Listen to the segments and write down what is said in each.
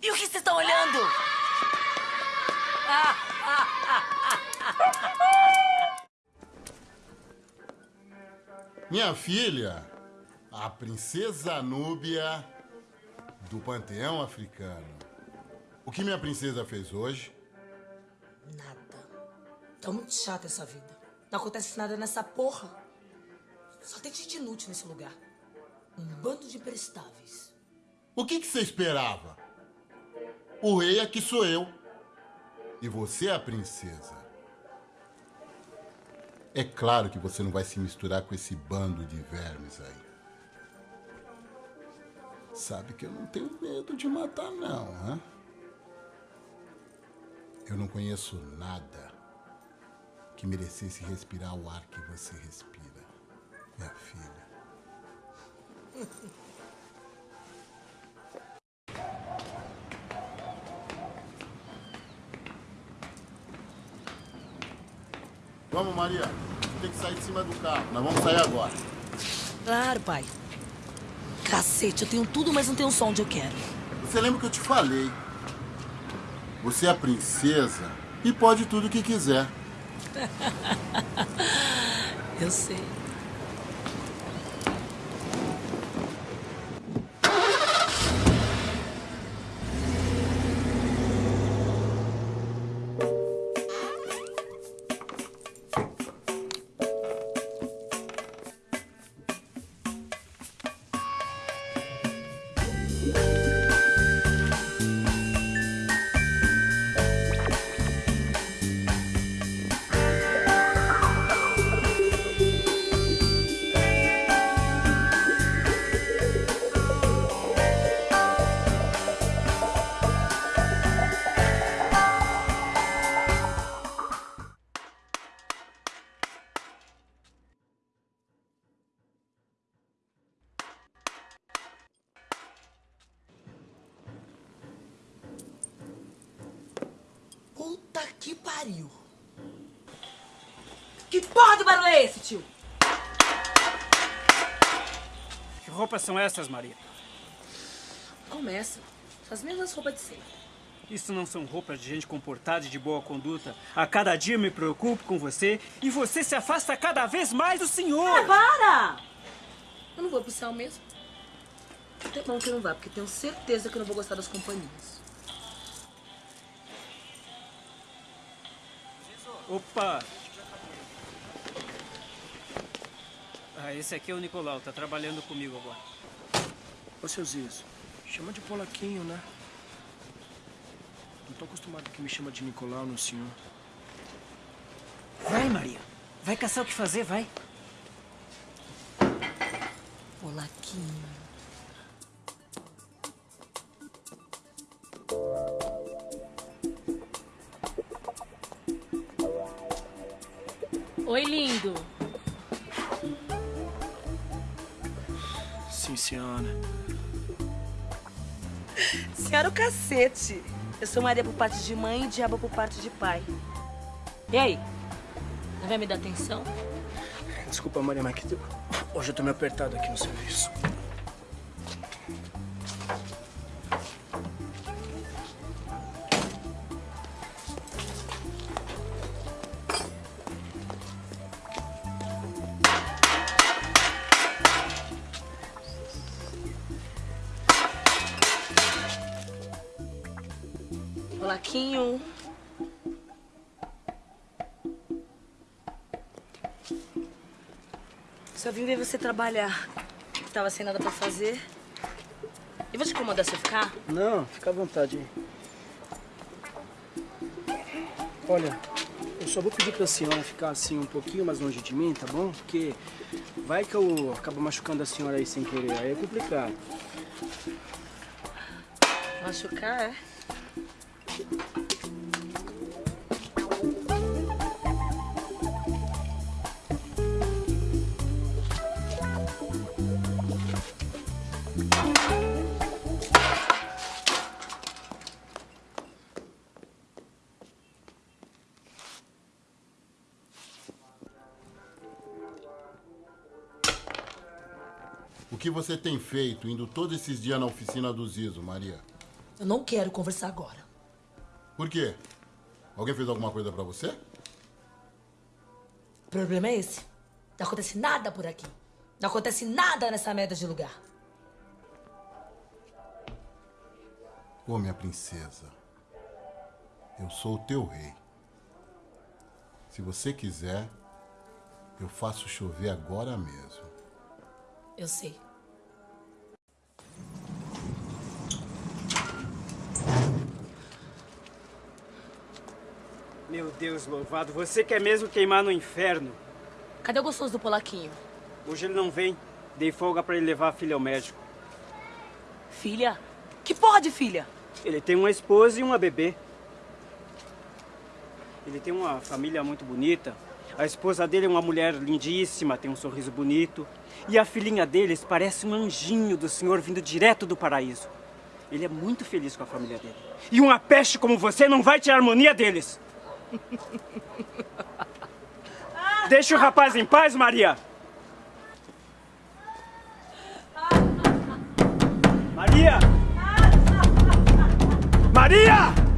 E o que vocês estão olhando? Minha filha, a princesa Núbia do panteão africano. O que minha princesa fez hoje? Nada. Tá muito chata essa vida. Não acontece nada nessa porra. Só tem gente inútil nesse lugar. Um bando de prestáveis. O que, que você esperava? O rei aqui sou eu. E você é a princesa. É claro que você não vai se misturar com esse bando de vermes aí. Sabe que eu não tenho medo de matar, não, hã? Eu não conheço nada que merecesse respirar o ar que você respira, minha filha. Vamos, Maria. Você tem que sair de cima do carro. Nós vamos sair agora. Claro, pai. Cacete, eu tenho tudo, mas não tenho som onde eu quero. Você lembra que eu te falei? Você é a princesa e pode tudo o que quiser. Eu sei. Puta que pariu. Que porra de barulho é esse, tio? Que roupas são essas, Maria? Começa. As mesmas roupas de sempre. Isso não são roupas de gente comportada e de boa conduta. A cada dia me preocupo com você e você se afasta cada vez mais do senhor. Ah, para! Eu não vou pro céu mesmo. É bom que eu não vá, porque tenho certeza que eu não vou gostar das companhias. Opa! Ah, esse aqui é o Nicolau, tá trabalhando comigo agora. Ô, seu Zizo, chama de Polaquinho, né? Não tô acostumado que me chama de Nicolau no senhor. Vai, Maria. Vai caçar o que fazer, vai. Polaquinho. Sim, senhora. Senhora o cacete. Eu sou Maria por parte de mãe e Diabo por parte de pai. E aí? Não vai me dar atenção? Desculpa, Maria, mas que hoje eu tô meio apertado aqui no serviço. Só vim ver você trabalhar. Tava sem nada pra fazer. E vou te incomodar se eu ficar? Não, fica à vontade aí. Olha, eu só vou pedir pra senhora ficar assim um pouquinho mais longe de mim, tá bom? Porque vai que eu acabo machucando a senhora aí sem querer, aí é complicado. Machucar, é? O que você tem feito indo todos esses dias na oficina do Zizo, Maria? Eu não quero conversar agora. Por quê? Alguém fez alguma coisa pra você? O problema é esse. Não acontece nada por aqui. Não acontece nada nessa merda de lugar. Ô, minha princesa, eu sou o teu rei. Se você quiser, eu faço chover agora mesmo. Eu sei. Meu Deus louvado, você quer mesmo queimar no inferno? Cadê o gostoso do polaquinho? Hoje ele não vem. Dei folga pra ele levar a filha ao médico. Filha? Que porra de filha? Ele tem uma esposa e uma bebê. Ele tem uma família muito bonita. A esposa dele é uma mulher lindíssima, tem um sorriso bonito. E a filhinha deles parece um anjinho do Senhor vindo direto do paraíso. Ele é muito feliz com a família dele. E uma peste como você não vai tirar a harmonia deles. Deixa o rapaz em paz, Maria. Maria! Maria!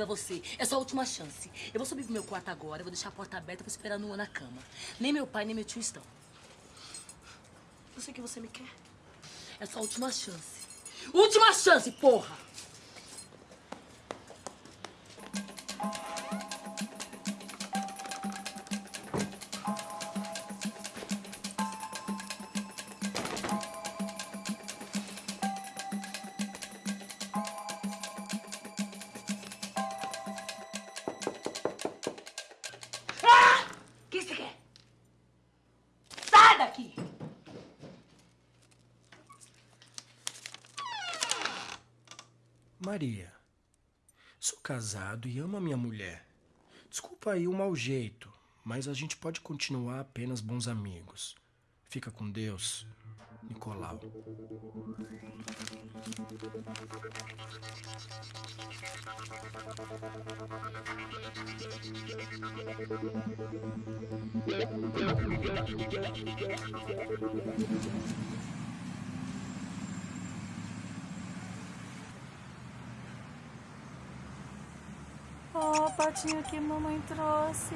Pra você. É sua última chance. Eu vou subir pro meu quarto agora, vou deixar a porta aberta e vou esperar nua na cama. Nem meu pai, nem meu tio estão. Eu sei que você me quer. É sua última chance. Última chance, porra! Maria, sou casado e amo a minha mulher. Desculpa aí o mau jeito, mas a gente pode continuar apenas bons amigos. Fica com Deus, Nicolau. Ó, o potinho que mamãe trouxe.